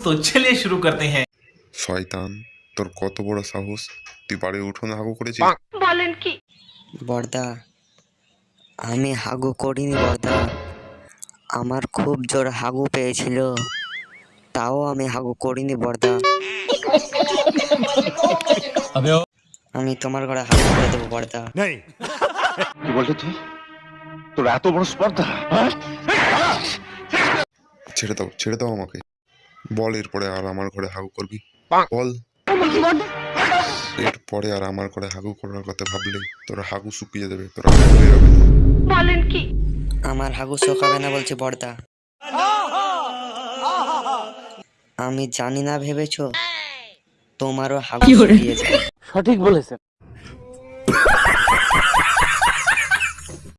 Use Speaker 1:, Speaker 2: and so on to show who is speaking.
Speaker 1: তো চলে শুরু করতে হ্যাঁ
Speaker 2: শয়তান তোর কত বড় সাহস তুই বাড়ির উঠোনে হাগু করেছিস বলেন কি
Speaker 3: বর্দা আমি হাগু করিনি বর্দা আমার খুব জোর হাগু পেয়েছিল তাও আমি হাগু করিনি বর্দা আমি তোমার ঘরে হাগু করে দেবো বর্দা
Speaker 4: কি বললি তুই? তোর এত বড় স্পর্ধা?
Speaker 2: ছেড়ে দাও ছেড়ে দাও আমাকে। বল এরপরে আর আমার ঘরে হাগু করবি? বল। এরপরে আর আমার ঘরে হাগু করার কথা ভাবলে তোরা হাগু শুকিয়ে দেবে তোরা হাগু বেরোবে না
Speaker 3: আমার হাগু শোকাবে না বলছে বর্দা। আমি জানি না ভেবেছো তোমারও হাগু শুকিয়ে যাবে
Speaker 5: সঠিক বলেছেন।